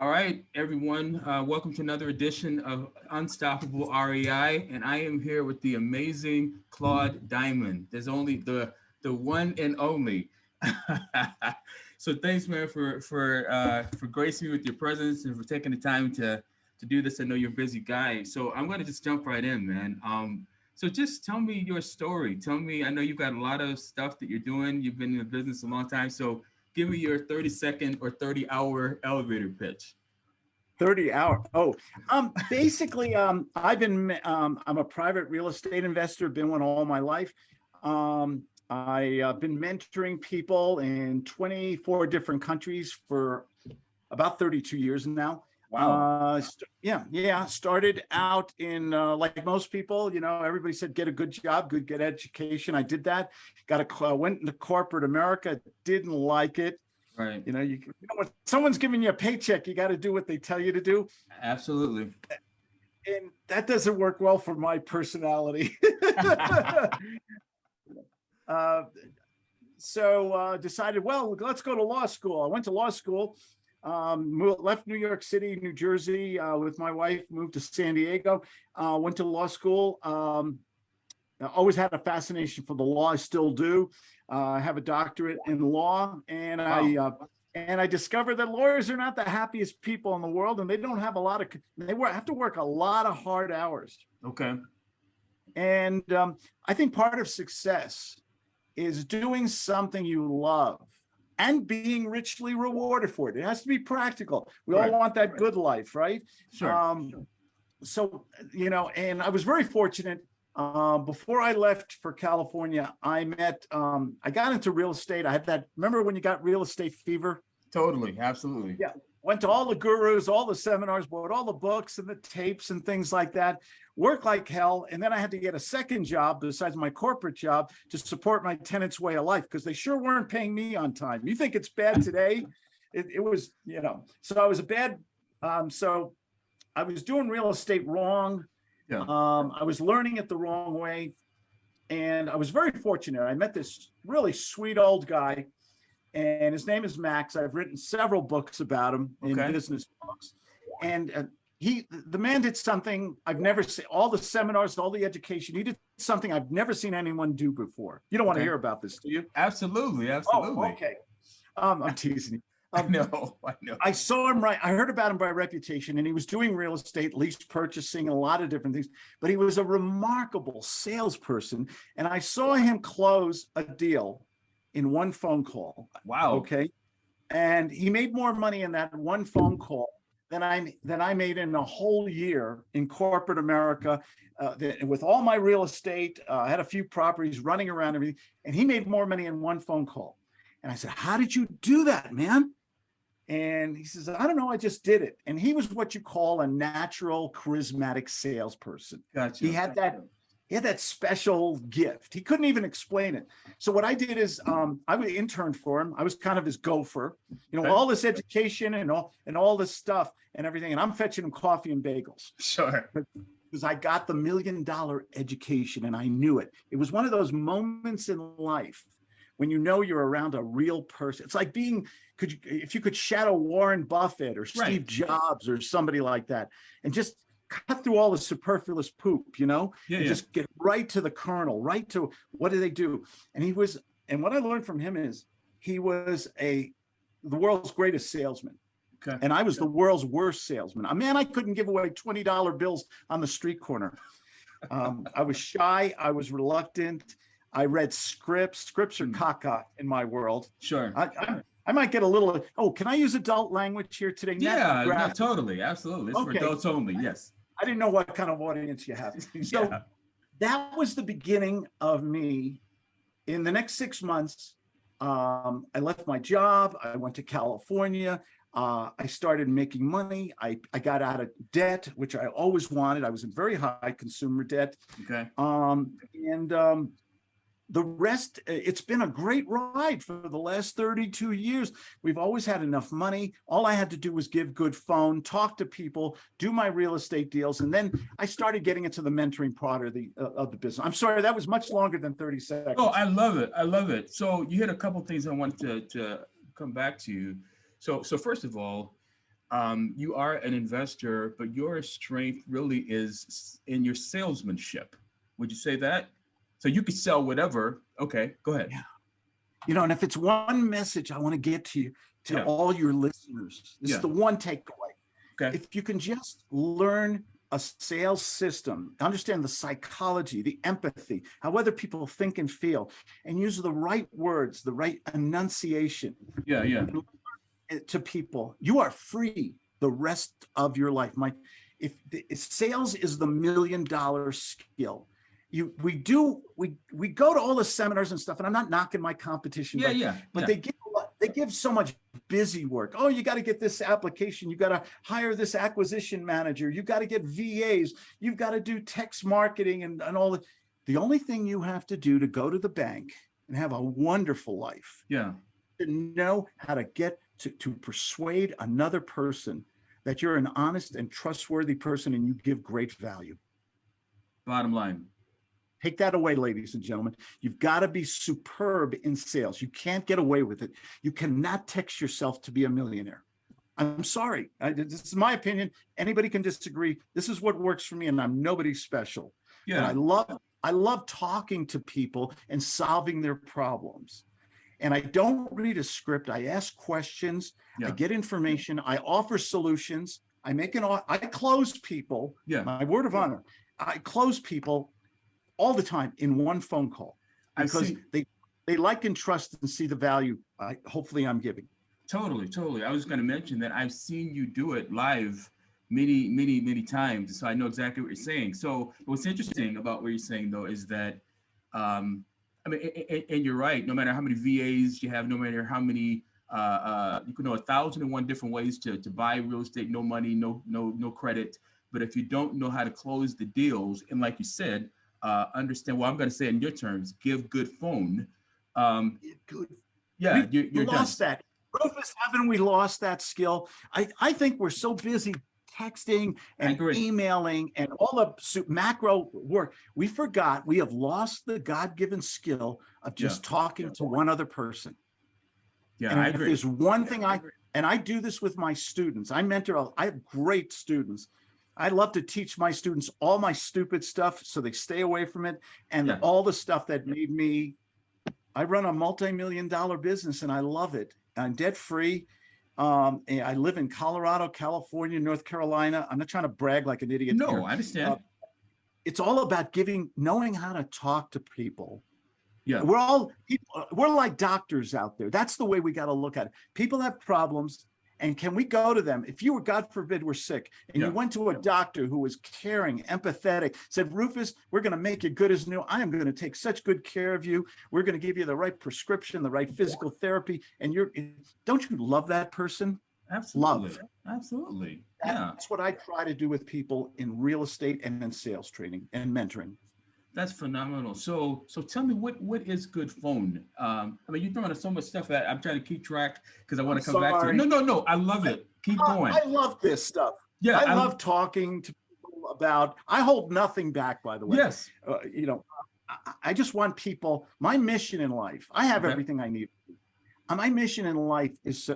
All right, everyone, uh, welcome to another edition of Unstoppable REI, and I am here with the amazing Claude Diamond. There's only the the one and only. so thanks, man, for for uh, for gracing me with your presence and for taking the time to to do this. I know you're a busy guy, so I'm going to just jump right in, man. Um, so just tell me your story. Tell me, I know you've got a lot of stuff that you're doing. You've been in the business a long time, so give me your 30 second or 30 hour elevator pitch. 30 hour. Oh, um, basically, um, I've been, um, I'm a private real estate investor, been one all my life. Um, I've uh, been mentoring people in 24 different countries for about 32 years now. Wow. Uh, yeah, yeah. Started out in uh, like most people, you know, everybody said get a good job, good get education. I did that. Got a uh, went into corporate America. Didn't like it. Right. You know, you, you know when someone's giving you a paycheck, you got to do what they tell you to do. Absolutely. And that doesn't work well for my personality. uh, so uh, decided, well, let's go to law school. I went to law school um, moved, left New York City, New Jersey uh, with my wife, moved to San Diego, uh, went to law school. Um, always had a fascination for the law. I still do. Uh, I have a doctorate in law, and wow. I uh, and I discovered that lawyers are not the happiest people in the world, and they don't have a lot of they have to work a lot of hard hours. Okay. And um, I think part of success is doing something you love and being richly rewarded for it. It has to be practical. We right. all want that good life, right? Sure. Um, sure. So, you know, and I was very fortunate. Uh, before I left for California, I met, um, I got into real estate. I had that, remember when you got real estate fever? Totally, absolutely. Yeah, went to all the gurus, all the seminars, bought all the books and the tapes and things like that, worked like hell. And then I had to get a second job besides my corporate job to support my tenants' way of life because they sure weren't paying me on time. You think it's bad today? It, it was, you know, so I was a bad, um, so I was doing real estate wrong. Yeah. Um, I was learning it the wrong way. And I was very fortunate. I met this really sweet old guy and his name is Max. I've written several books about him in business books. And uh, he, the man did something I've never seen, all the seminars, all the education, he did something I've never seen anyone do before. You don't want okay. to hear about this, do you? Absolutely, absolutely. Oh, okay. Um, I'm teasing you. Um, I know, I know. I saw him right. I heard about him by reputation and he was doing real estate, lease purchasing, a lot of different things, but he was a remarkable salesperson. And I saw him close a deal in one phone call. Wow. Okay. And he made more money in that one phone call than I than I made in a whole year in corporate America. Uh, with all my real estate, uh, I had a few properties running around everything, and he made more money in one phone call. And I said, "How did you do that, man?" And he says, "I don't know. I just did it." And he was what you call a natural, charismatic salesperson. Gotcha. He had that he had that special gift. He couldn't even explain it. So what I did is um, I was interned for him. I was kind of his gopher, you know, all this education and all and all this stuff and everything. And I'm fetching him coffee and bagels. Sure. Because I got the million dollar education and I knew it. It was one of those moments in life when you know you're around a real person. It's like being, could you, if you could shadow Warren Buffett or Steve right. Jobs or somebody like that and just cut through all the superfluous poop, you know, yeah, yeah. just get right to the kernel, right to what do they do? And he was, and what I learned from him is he was a, the world's greatest salesman. Okay. And I was the world's worst salesman. A man, I couldn't give away $20 bills on the street corner. Um, I was shy. I was reluctant. I read scripts. Scripts are hmm. caca in my world. Sure. I, I, I might get a little, oh, can I use adult language here today? Yeah, no, totally. Absolutely. It's okay. for adults only. Yes. I didn't know what kind of audience you have. So yeah. that was the beginning of me. In the next six months, um, I left my job. I went to California. Uh, I started making money. I, I got out of debt, which I always wanted. I was in very high consumer debt. Okay. Um, and um, the rest, uh, it's been a great ride for the last 32 years. We've always had enough money. All I had to do was give good phone, talk to people, do my real estate deals. And then I started getting into the mentoring part of the, uh, of the business. I'm sorry, that was much longer than 30 seconds. Oh, I love it. I love it. So you hit a couple things I wanted to, to come back to. So, so first of all, um, you are an investor, but your strength really is in your salesmanship. Would you say that? So you could sell whatever. Okay, go ahead. Yeah. You know, and if it's one message I want to get to you, to Yeah. all your listeners, this Yeah. is the one takeaway. Okay. If you can just learn a sales system, understand the psychology, the empathy, how other people think and feel, and use the right words, the right enunciation Yeah, yeah, to people, you are free the rest of your life. My, if, the- if sales is the million dollar skill, you, we do, we, we go to all the seminars and stuff, and I'm not knocking my competition, yeah, but yeah. but yeah. they give they give so much busy work. Oh, you got to get this application. You got to hire this acquisition manager. You got to get VAs. You've got to do text marketing and, and all the. The only thing you have to do to go to the bank and have a wonderful life yeah, to know how to get to, to persuade another person that you're an honest and trustworthy person and you give great value. bottom line. Take that away, ladies and gentlemen. You've got to be superb in sales. You can't get away with it. You cannot text yourself to be a millionaire. I'm sorry. I, this is my opinion. Anybody can disagree. This is what works for me, and I'm nobody special. But I love I love talking to people and solving their problems. And I don't read a script. I ask questions. Yeah. I get information. I offer solutions. I make an I close people yeah. my word of honor, I close people all the time in one phone call because they they like and trust and see the value. I hopefully I'm giving. Totally, totally. I was going to mention that I've seen you do it live many, many, many times. So I know exactly what you're saying. So what's interesting about what you're saying though is that, um, I mean, a- a- and you're right. No matter how many VAs you have, no matter how many, uh, uh, you can know a thousand and one different ways to to buy real estate. No money, no no no credit. But if you don't know how to close the deals, and like you said, uh, understand. Well, I'm going to say in your terms. Give good phone. Um, Good. yeah, We- you're, you're done. lost that. Rufus, haven't we lost that skill? I, I think we're so busy texting and emailing and all the macro work. We forgot we have lost the God-given skill of Yeah. just talking to one other person. Yeah, And I if agree. there's one thing I, and I do this with my students, I mentor, I have great students. I love to teach my students all my stupid stuff so they stay away from it and Yeah. all the stuff that made me, I run a multi-million dollar business and I love it. I'm debt free. Um, I live in Colorado, California, North Carolina. I'm not trying to brag like an idiot. here. No, I understand. It's all about giving, knowing how to talk to people Yeah. we're all we're like doctors out there. That's the way we got to look at it. People have problems. And can we go to them? If you were, God forbid, we're sick and Yeah. you went to a doctor who was caring, empathetic, said, Rufus, we're going to make you good as new. I am going to take such good care of you. We're going to give you the right prescription, the right physical therapy. And you're, don't you love that person? Absolutely. Love. Absolutely. Yeah. That's what I try to do with people in real estate and in sales training and mentoring. That's phenomenal. So, so tell me what what is good phone? Um, I mean, you're throwing so much stuff that I'm trying to keep track because I want to come back to it. No, no, no. I love it. Keep I- going. I love this stuff. Yeah. I love talking to people about, I hold nothing back, by the way. Yes. Uh, you know, I, I just want people, my mission in life, I have Okay. everything I need. Uh, My mission in life is,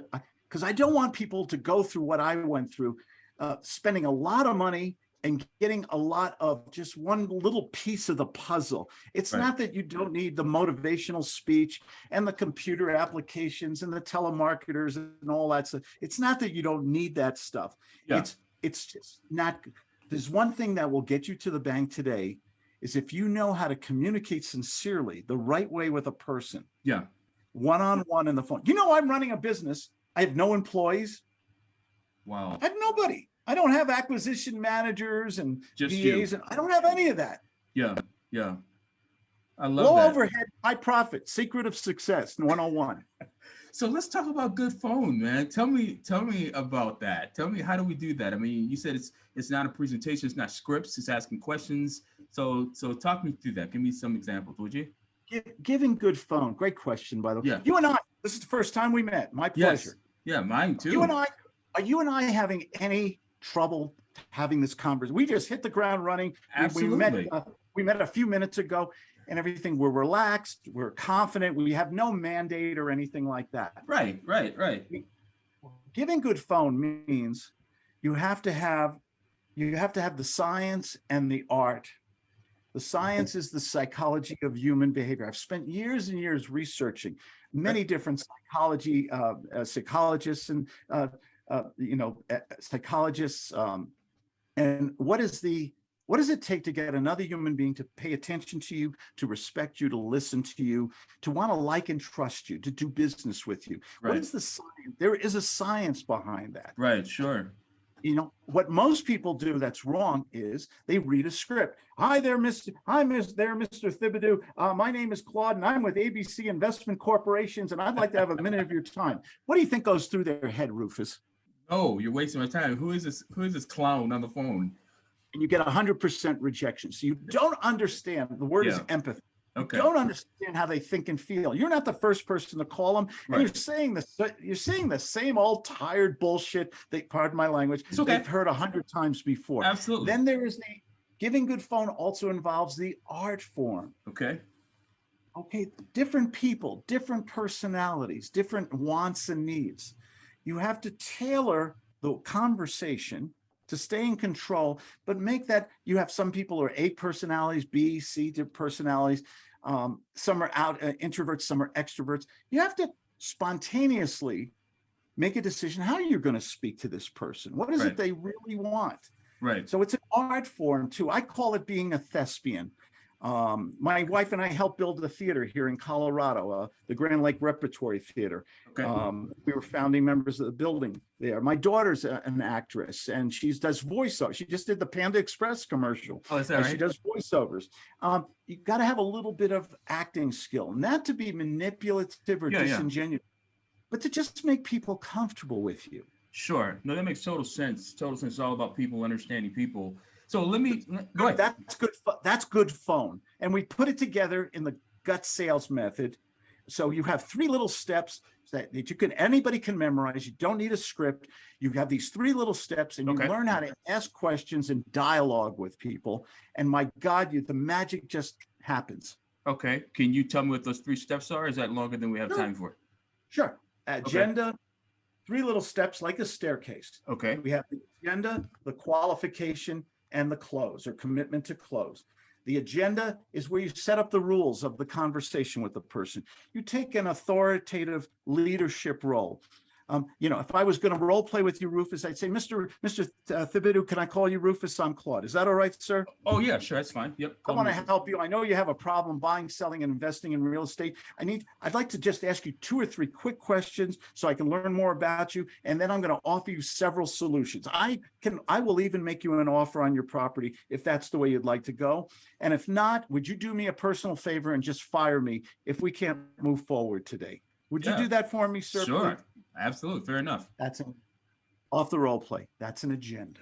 because I don't want people to go through what I went through, uh, spending a lot of money and getting a lot of just one little piece of the puzzle. It's Right. not that you don't need the motivational speech and the computer applications and the telemarketers and all that stuff. It's not that you don't need that stuff. Yeah. It's it's just not. There's one thing that will get you to the bank today is if you know how to communicate sincerely the right way with a person, Yeah. one on one in the phone. You know, I'm running a business. I have no employees. Wow. I have nobody. I don't have acquisition managers and Just you. VAs, and I don't have any of that. Yeah. Yeah. I love Low that. overhead, high profit, secret of success, 101. So let's talk about good phone, man. Tell me, tell me about that. Tell me how do we do that? I mean, you said it's it's not a presentation, it's not scripts, it's asking questions. So so talk me through that. Give me some examples, would you? Gi- Giving good phone. Great question, by the way. Yeah. You and I, this is the first time we met. My pleasure. Yes. pleasure. Yeah, mine too. You and I, are you and I having any trouble having this conversation? We just hit the ground running. We- We met, Absolutely. uh, we met a few minutes ago and everything. We're relaxed. We're confident. We have no mandate or anything like that. Right, right, right. giving good phone means you have to have, you have to have the science and the art. The science is the psychology of human behavior. I've spent years and years researching many different psychology, uh, uh, psychologists and, uh, you know, psychologists. Um, and what is the, what does it take to get another human being to pay attention to you, to respect you, to listen to you, to want to like and trust you, to do business with you? What Right. is the science? There is a science behind that Right, sure. you know, what most people do that's wrong is they read a script. Hi there, Mr. Hi, Miss there, Mr. Thibodeau. Uh, my name is Claude and I'm with ABC Investment Corporations and I'd like to have a minute of your time. What do you think goes through their head, Rufus? Oh, you're wasting my time. Who is this? Who is this clown on the phone? And you get hundred percent rejection. So you don't understand, the word is Yeah. empathy. You Okay. don't understand how they think and feel. You're not the first person to call them. And Right. you're saying the you're saying the same old tired bullshit. They pardon my language. It's okay. They've heard a hundred times before. Absolutely. Then there is the giving good phone also involves the art form. Okay. Okay, different people, different personalities, different wants and needs. You have to tailor the conversation to stay in control, but make that you have some people are A personalities, B, C personalities. Um, some are out uh, introverts, some are extroverts. You have to spontaneously make a decision how you're going to speak to this person. What is Right. it they really want? Right. So it's an art form too. I call it being a thespian. Um, my wife and I helped build the theater here in Colorado, uh, the Grand Lake Repertory Theater. Okay. Um, we were founding members of the building there. My daughter's a- an actress and she does voiceover. She just did the Panda Express commercial. oh, is that and She does voiceovers. Um, you got to have a little bit of acting skill, not to be manipulative or Yeah, yeah. disingenuous, but to just make people comfortable with you. Sure. No, that makes total sense. Total sense. It's all about people understanding people. So let me go ahead. That's good. That's good phone. And we put it together in the gut sales method. So you have three little steps that, that you can, anybody can memorize. You don't need a script. You have these three little steps and you Okay. learn how to ask questions and dialogue with people. And my God, you, the magic just happens. Okay. Can you tell me what those three steps are? Is that longer than we have Sure. time for? Sure. Agenda, three little steps like a staircase. Okay. We have the agenda, the qualification, and the close or commitment to close. The agenda is where you set up the rules of the conversation with the person. You take an authoritative leadership role. Um, you know, if I was going to role play with you, Rufus, I'd say, Mr. Mr. Thibodeau, can I call you Rufus? I'm Claude. Is that all right, sir? Oh yeah, sure. That's fine. Yep. I want to help you. I know you have a problem buying, selling, and investing in real estate. I need, I'd like to just ask you two or three quick questions so I can learn more about you. And then I'm going to offer you several solutions. I can, I will even make you an offer on your property if that's the way you'd like to go. And if not, would you do me a personal favor and just fire me if we can't move forward today? Would you do that for me, sir? Sure. please? Absolutely. Fair enough. That's an, off the role play. That's an agenda.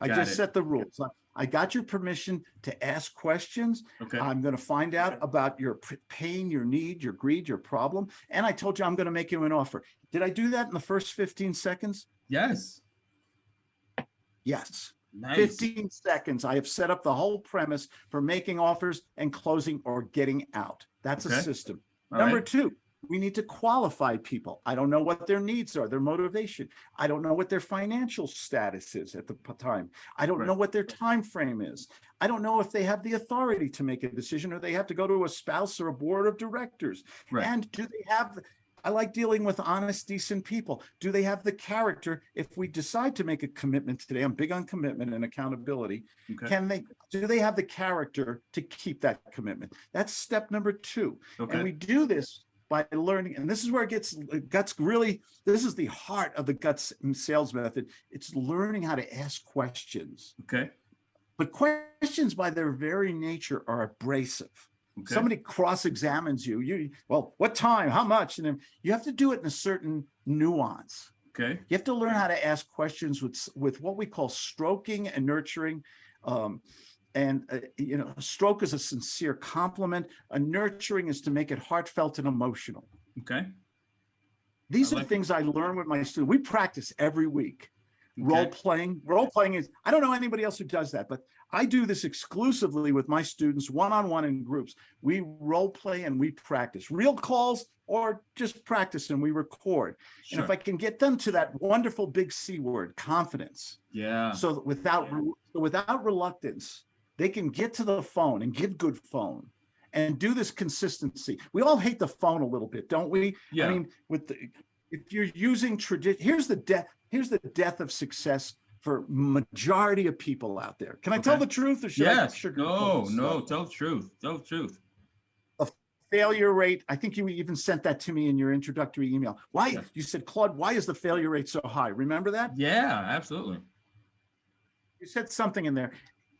I Got just it. set the rules. I- I got your permission to ask questions. Okay. I'm going to find out about your pain, your need, your greed, your problem. And I told you I'm going to make you an offer. Did I do that in the first 15 seconds? yes. Yes. Nice. 15 seconds. I have set up the whole premise for making offers and closing or getting out. That's Okay. a system. All Number right. two, we need to qualify people. I don't know what their needs are, their motivation. I don't know what their financial status is at the time. I don't Right. know what their time frame is. I don't know if they have the authority to make a decision or they have to go to a spouse or a board of directors. Right. And do they have, I like dealing with honest, decent people. Do they have the character? If we decide to make a commitment today, I'm big on commitment and accountability. Okay. Can they, do they have the character to keep that commitment? That's step number two. And we do this by learning, and this is where it gets, guts really, this is the heart of the guts sales method. It's learning how to ask questions. Okay. But questions by their very nature are abrasive. Okay. Somebody cross-examines you, you, well, what time, how much? And then you have to do it in a certain nuance. Okay. You have to learn how to ask questions with, with what we call stroking and nurturing. Um, and, uh, you know, a stroke is a sincere compliment. A nurturing is to make it heartfelt and emotional. Okay. These I are like it. things I learn with my students. We practice every week. Role Okay. playing, role playing is, I don't know anybody else who does that, but I do this exclusively with my students, one-on-one in groups. We role play and we practice real calls or just practice and we record. Sure. And if I can get them to that wonderful big C word, confidence, Yeah. so without, re- without reluctance, they can get to the phone and give good phone and do this consistency. We all hate the phone a little bit, don't we? Yeah. I mean, with the, if you're using tradition, here's the death, here's the death of success for majority of people out there. Can I tell the truth or should I Yes. No, no, tell the truth. Tell the truth. A failure rate, I think you even sent that to me in your introductory email. Why, Yes. you said, Claude, why is the failure rate so high? Remember that? Yeah, absolutely. You said something in there.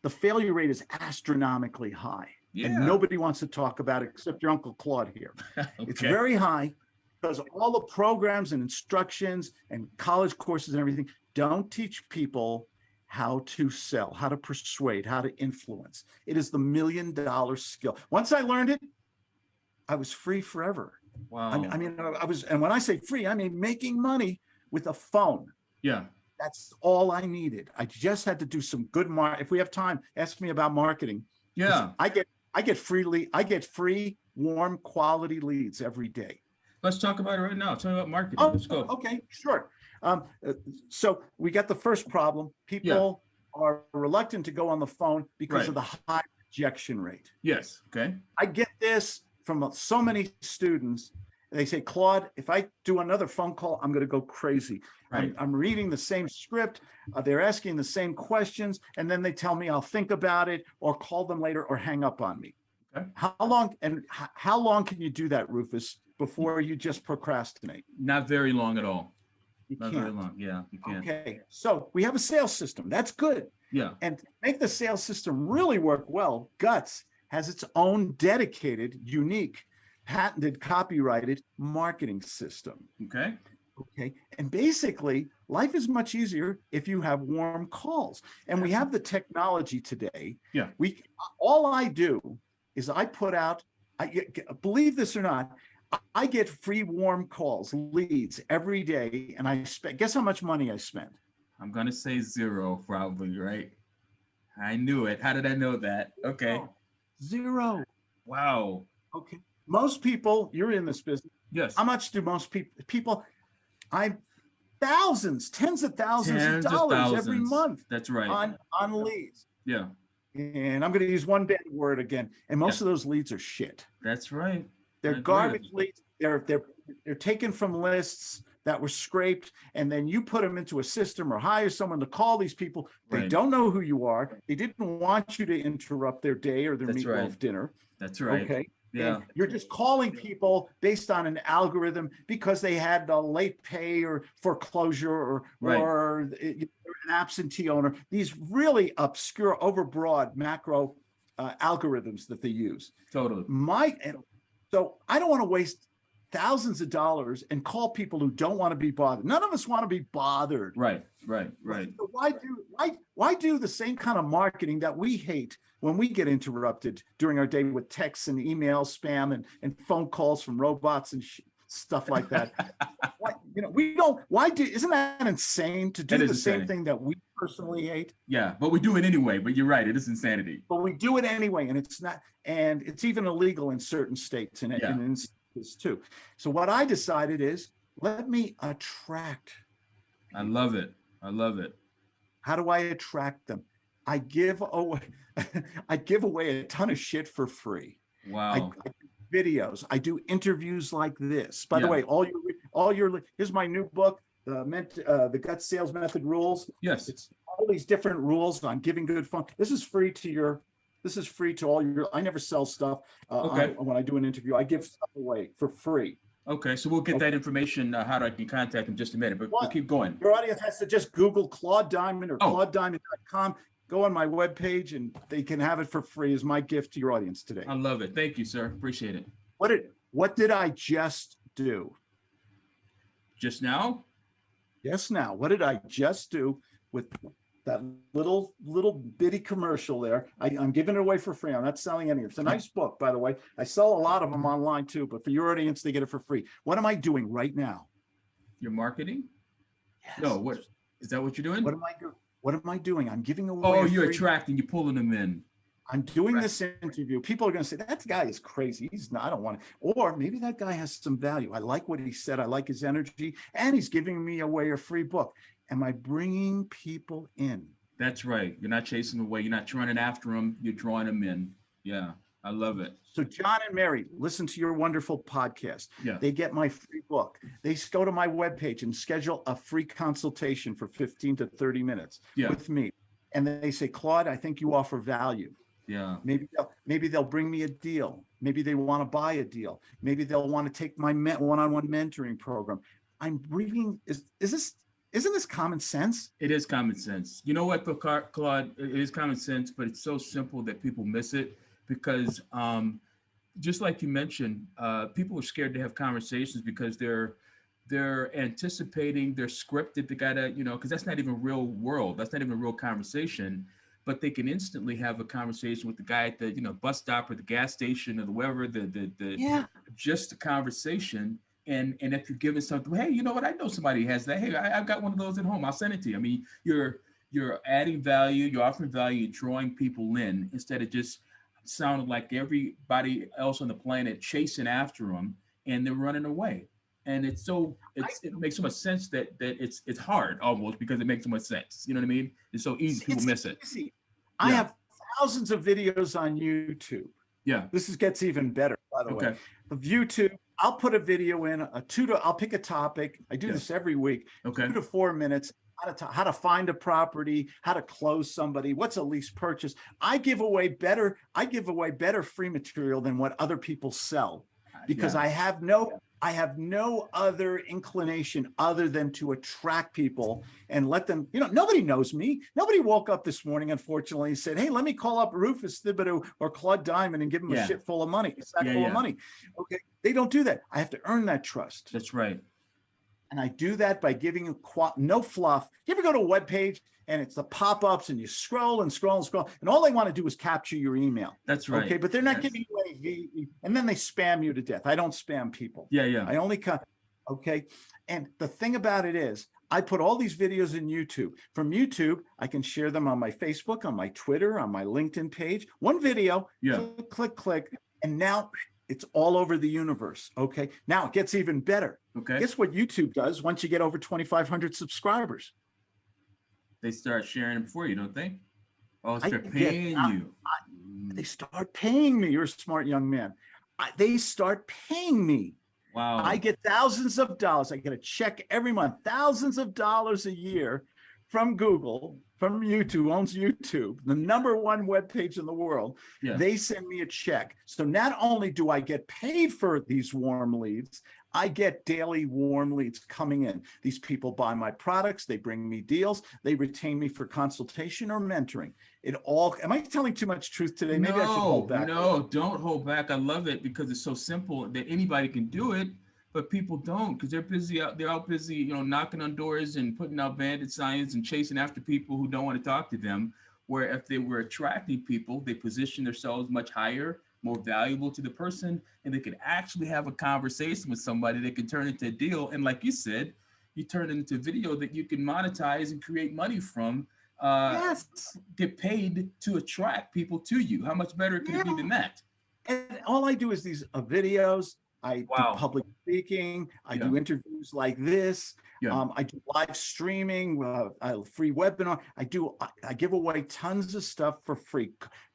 The failure rate is astronomically high. Yeah. And nobody wants to talk about it except your Uncle Claude here. It's very high because all the programs and instructions and college courses and everything don't teach people how to sell, how to persuade, how to influence. It is the million dollar skill. Once I learned it, I was free forever. I Wow. mean, I mean, I was, and when I say free, I mean making money with a phone. yeah. That's all I needed. I just had to do some good mar, if we have time, ask me about marketing. Yeah. I get, I get freely, I get free, warm, quality leads every day. Let's talk about it right now. Tell me about marketing. Oh, Let's go. okay, sure. Um, uh, so we got the first problem. People are reluctant to go on the phone because of the high rejection rate. Yes. Okay. I get this from so many students. They say, Claude, if I do another phone call, I'm going to go crazy. Right. I'm, I'm reading the same script. Uh, they're asking the same questions. And then they tell me I'll think about it or call them later or hang up on me. Okay. How long and how long can you do that, Rufus, before you just procrastinate? Not very long at all. You Not very can't. long. Yeah. You can. Okay, so we have a sales system. That's good. Yeah. And make the sales system really work well, Guts has its own dedicated, unique, patented, copyrighted marketing system. Okay. Okay. And basically, life is much easier if you have warm calls. And we have the technology today. Yeah. We all I do is I put out, I believe this or not, I- get free warm calls, leads every day, and I spend. Guess how much money I spend? I'm gonna say zero, probably. Right. I knew it. How did I know that? Okay. Zero. Wow. Okay. Most people, you're in this business. Yes. How much do most people, people, I, thousands, tens of thousands Tens of dollars every month That's right. on, on leads. Yeah. And I'm going to use one bad word again. And most of those leads are shit. That's right. They're I agree with garbage leads. They're, they're, they're taken from lists that were scraped. And then you put them into a system or hire someone to call these people. They Right. don't know who you are. They didn't want you to interrupt their day or their That's meatloaf right. dinner. That's right. Okay. Yeah. And you're just calling people based on an algorithm because they had a late pay or foreclosure or, Right. or an absentee owner. These really obscure, overbroad macro uh, algorithms that they use. Totally. My, so I don't want to waste thousands of dollars and call people who don't want to be bothered. None of us want to be bothered. Right. Right. Right. So why do why why do the same kind of marketing that we hate when we get interrupted during our day with texts and emails, spam and and phone calls from robots and sh- stuff like that? why, you know, we don't. Why do? Isn't that insane to do the is same thing that we personally hate? Yeah. But we do it anyway. But you're right. It is insanity. But we do it anyway, and it's not. And it's even illegal in certain states and, Yeah. and in instances too. So what I decided is let me attract I love it. I love it. How do I attract them? I give away, I give away a ton of shit for free. Wow. I do videos. I do interviews like this. By the way, all your, all your, here's my new book, the meant, uh, the gut sales method rules. Yes. It's all these different rules on giving good fun. This is free to your, this is free to all your, I never sell stuff. Uh, Okay. on- when I do an interview, I give stuff away for free. Okay. So we'll get that information, uh, how I can contact in just a minute, but we'll keep going. Your audience has to just Google Claude Diamond or Oh. claudediamond.com. Go on my webpage and they can have it for free as my gift to your audience today. I love it. Thank you, sir. Appreciate it. What did what did I just do? Just now? Yes, now what did I just do with that little little bitty commercial there? I, I'm giving it away for free. I'm not selling any. of It's a nice book, by the way. I sell a lot of them online too, but for your audience, they get it for free. What am I doing right now? Your marketing? Yes. No, what? Is that what you're doing? What am I doing? What am I doing? I'm giving away. Oh, you're free- attracting, you're pulling them in. I'm doing Right. this interview. People are going to say that guy is crazy. He's not. I don't want to. Or maybe that guy has some value. I like what he said. I like his energy, and he's giving me away a free book. Am I bringing people in? That's right. You're not chasing them away. You're not running after them. You're drawing them in. Yeah, I love it. So John and Mary, listen to your wonderful podcast. Yeah. They get my free book. They go to my webpage and schedule a free consultation for 15 to 30 minutes Yeah. with me. And they say, Claude, I think you offer value. Yeah. Maybe they'll, maybe they'll bring me a deal. Maybe they want to buy a deal. Maybe they'll want to take my one-on-one mentoring program. I'm bringing, is, is this, isn't this common sense? It is common sense. You know what, though, Claude? It is common sense, but it's so simple that people miss it because, um, just like you mentioned, uh, people are scared to have conversations because they're they're anticipating, they're scripted. They gotta, you know, because that's not even real world. That's not even a real conversation. But they can instantly have a conversation with the guy at the, you know, bus stop or the gas station or the wherever the the the Yeah. just a conversation. And and if you're giving something, hey, you know what? I know somebody has that. Hey, I, I've got one of those at home. I'll send it to you. I mean, you're you're adding value, you're offering value, you're drawing people in instead of just sounding like everybody else on the planet chasing after them and they're running away. And it's so it's it makes so much sense that that it's it's hard almost because it makes so much sense. You know what I mean? It's so easy. People It's miss it. easy. I have thousands of videos on YouTube. Yeah. This is, gets even better, by the way. Of YouTube, I'll put a video in, a two to, I'll pick a topic. I do Yeah. this every week. Okay. two to four minutes how to, how to find a property, how to close somebody, what's a lease purchase. I give away better, I give away better free material than what other people sell uh, because Yeah. I have no, I have no other inclination other than to attract people and let them, you know, nobody knows me. Nobody woke up this morning, unfortunately, and said, Hey, let me call up Rufus Thibodeau or Claude Diamond and give them Yeah. a shit full of money, a sack Yeah, full yeah. of money. Okay. They don't do that. I have to earn that trust. That's right. And I do that by giving you no fluff. You ever go to a web page and it's the pop-ups and you scroll and scroll and scroll and all they want to do is capture your email. That's right. Okay, but they're not Yes. giving you any and then they spam you to death. I don't spam people. Yeah, yeah. I only cut. Okay. And the thing about it is I put all these videos in YouTube. From YouTube, I can share them on my Facebook, on my Twitter, on my LinkedIn page. One video, Yeah. click, click, click. And now it's all over the universe. Okay. Now it gets even better. Okay. Guess what YouTube does once you get over 2,500 subscribers? They start sharing it for you, don't they? Oh, they're paying I- you. They start paying me. You're a smart young man. I, they start paying me. Wow. I get thousands of dollars. I get a check every month, thousands of dollars a year from Google, from YouTube, owns YouTube, the number one web page in the world. Yeah. They send me a check. So not only do I get paid for these warm leads, I get daily warm leads coming in. These people buy my products, they bring me deals, they retain me for consultation or mentoring. It all, am I telling too much truth today? Maybe I should hold back. No, don't hold back. I love it because it's so simple that anybody can do it, but people don't because they're busy out. They're out busy, you know, knocking on doors and putting out bandit signs and chasing after people who don't want to talk to them. Where if they were attracting people, they position themselves much higher, more valuable to the person, and they could actually have a conversation with somebody that could turn into a deal. And like you said, you turn it into video that you can monetize and create money from. Uh, Yes. get paid to attract people to you. How much better could it be than that? And all I do is these uh, videos. I Wow. do public speaking. I Yeah. do interviews like this. Yeah. Um, I do live streaming, uh, a free webinar. I do. I, I give away tons of stuff for free,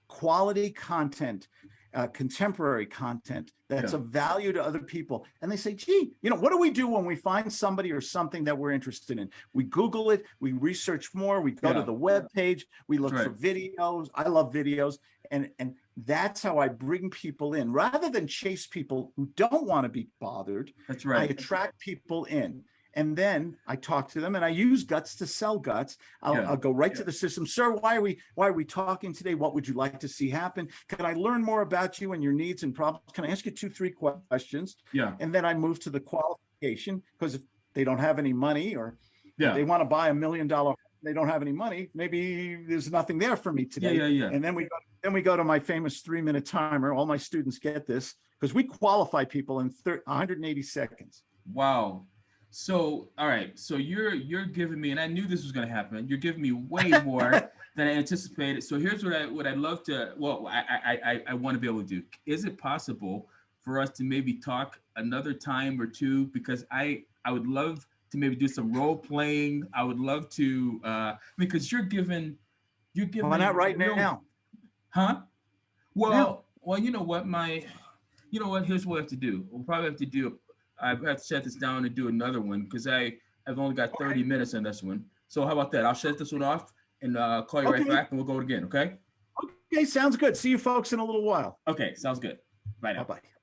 quality content, uh, contemporary content that's Yeah. of value to other people. And they say, "Gee, you know, what do we do when we find somebody or something that we're interested in? We Google it. We research more. We go Yeah. to the web page. We look That's for videos. I love videos, and and that's how I bring people in rather than chase people who don't want to be bothered. That's right. I attract people in. And then I talk to them and I use guts to sell guts. I'll, Yeah. I'll go right to the system. Sir, why are we why are we talking today? What would you like to see happen? Can I learn more about you and your needs and problems? Can I ask you two, three questions? Yeah. And then I move to the qualification because if they don't have any money or Yeah. they want to buy a million dollar, they don't have any money. Maybe there's nothing there for me Yeah. today. Yeah. Yeah. And then we go, then we go to my famous three minute timer. All my students get this because we qualify people in thir- 180 seconds. Wow. So, all right. So you're you're giving me, and I knew this was going to happen. You're giving me way more than I anticipated. So here's what I what I'd love to. Well, I I I, I want to be able to do. Is it possible for us to maybe talk another time or two? Because I I would love to maybe do some role playing. I would love to uh because you're giving you're giving. Why not right real- now? Huh? Well, well, you know what, my, you know what, here's what I have to do. We'll probably have to do, I have to shut this down and do another one because I have only got 30 minutes on this one. So how about that? I'll shut this one off and uh, call you right back and we'll go again, okay? Okay, sounds good. See you folks in a little while. Okay, sounds good. Bye now. Bye-bye.